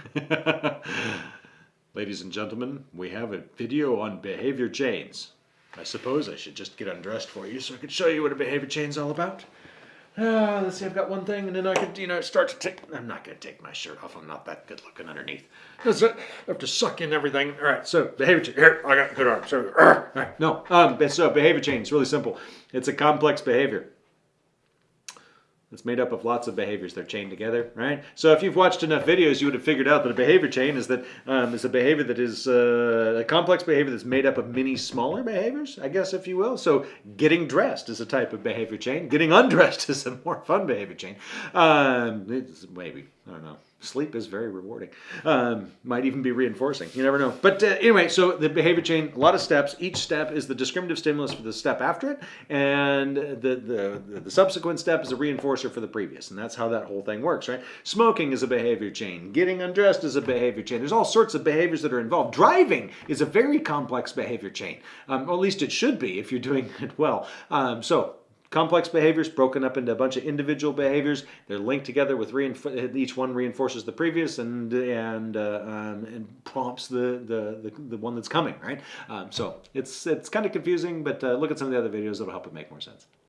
Ladies and gentlemen, we have a video on behavior chains. I suppose I should just get undressed for you so I could show you what a behavior chain is all about. Uh, let's see, I've got one thing, and then I could, you know, start to take. I'm not going to take my shirt off. I'm not that good looking underneath. That's it. I have to suck in everything. All right, so behavior chain. Here, I got good arms. So, uh, all right, no. Um, so behavior chain is really simple. It's a complex behavior. It's made up of lots of behaviors. They're chained together, right? So if you've watched enough videos, you would have figured out that a behavior chain is that um, is a behavior that is uh, a complex behavior that's made up of many smaller behaviors, I guess, if you will. So getting dressed is a type of behavior chain. Getting undressed is a more fun behavior chain. Um, maybe I don't know. Sleep is very rewarding. Um, might even be reinforcing. You never know. But uh, anyway, so the behavior chain, a lot of steps. Each step is the discriminative stimulus for the step after it, and the, the, the subsequent step is a reinforcer for the previous. And that's how that whole thing works, right? Smoking is a behavior chain. Getting undressed is a behavior chain. There's all sorts of behaviors that are involved. Driving is a very complex behavior chain, um, or at least it should be if you're doing it well. Um, so Complex behaviors broken up into a bunch of individual behaviors. They're linked together with each one reinforces the previous and and, uh, um, and prompts the, the, the the one that's coming. Right. Um, so it's it's kind of confusing, but uh, look at some of the other videos that'll help it make more sense.